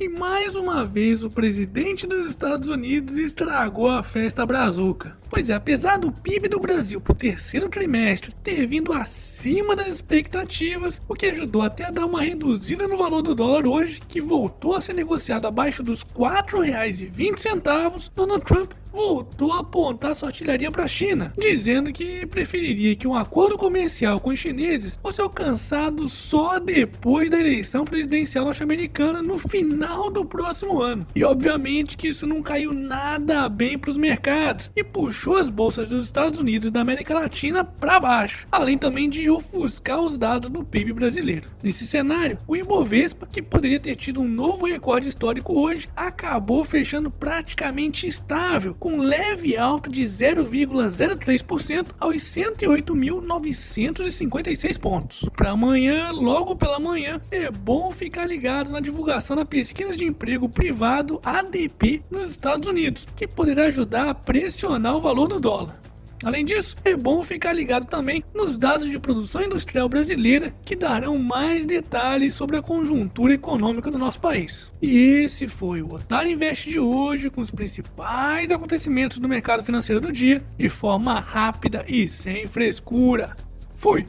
E mais uma vez o presidente dos Estados Unidos estragou a festa brazuca. Pois é, apesar do PIB do Brasil pro terceiro trimestre ter vindo acima das expectativas, o que ajudou até a dar uma reduzida no valor do dólar hoje, que voltou a ser negociado abaixo dos R$ 4,20, Donald Trump voltou a apontar sua artilharia para a China, dizendo que preferiria que um acordo comercial com os chineses fosse alcançado só depois da eleição presidencial norte-americana no final do próximo ano. E obviamente que isso não caiu nada bem para os mercados e puxou as bolsas dos Estados Unidos e da América Latina para baixo, além também de ofuscar os dados do PIB brasileiro. Nesse cenário, o Ibovespa, que poderia ter tido um novo recorde histórico hoje, acabou fechando praticamente estável com leve alta de 0,03% aos 108.956 pontos. Para amanhã, logo pela manhã, é bom ficar ligado na divulgação da pesquisa de emprego privado ADP nos Estados Unidos, que poderá ajudar a pressionar o valor do dólar. Além disso, é bom ficar ligado também nos dados de produção industrial brasileira que darão mais detalhes sobre a conjuntura econômica do nosso país. E esse foi o Otário Invest de hoje com os principais acontecimentos do mercado financeiro do dia de forma rápida e sem frescura. Fui!